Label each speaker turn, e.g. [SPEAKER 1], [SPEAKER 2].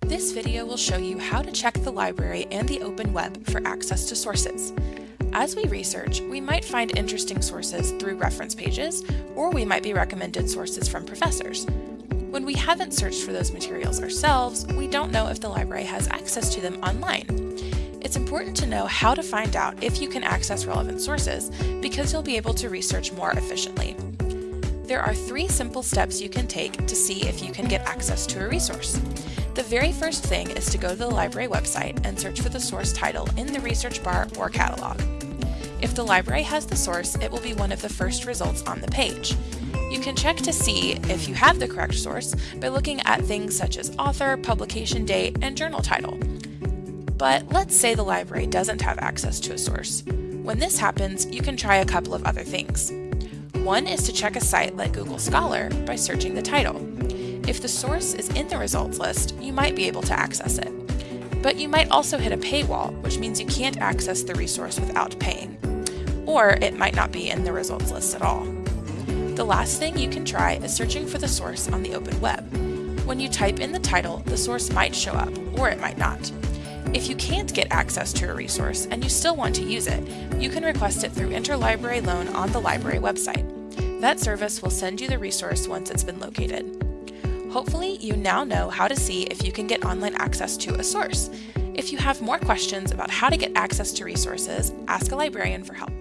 [SPEAKER 1] This video will show you how to check the library and the open web for access to sources. As we research, we might find interesting sources through reference pages, or we might be recommended sources from professors. When we haven't searched for those materials ourselves, we don't know if the library has access to them online. It's important to know how to find out if you can access relevant sources because you'll be able to research more efficiently. There are three simple steps you can take to see if you can get access to a resource. The very first thing is to go to the library website and search for the source title in the research bar or catalog. If the library has the source, it will be one of the first results on the page. You can check to see if you have the correct source by looking at things such as author, publication date, and journal title. But let's say the library doesn't have access to a source. When this happens, you can try a couple of other things. One is to check a site like Google Scholar by searching the title. If the source is in the results list, you might be able to access it. But you might also hit a paywall, which means you can't access the resource without paying. Or it might not be in the results list at all. The last thing you can try is searching for the source on the open web. When you type in the title, the source might show up, or it might not. If you can't get access to a resource and you still want to use it, you can request it through Interlibrary Loan on the library website. That service will send you the resource once it's been located. Hopefully, you now know how to see if you can get online access to a source. If you have more questions about how to get access to resources, ask a librarian for help.